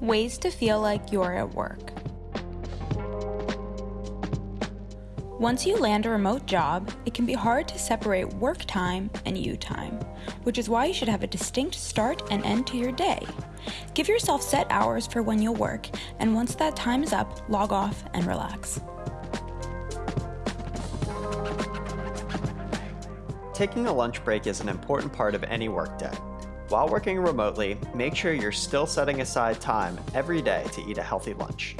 Ways to feel like you're at work. Once you land a remote job, it can be hard to separate work time and you time, which is why you should have a distinct start and end to your day. Give yourself set hours for when you'll work, and once that time is up, log off and relax. Taking a lunch break is an important part of any workday. While working remotely, make sure you're still setting aside time every day to eat a healthy lunch.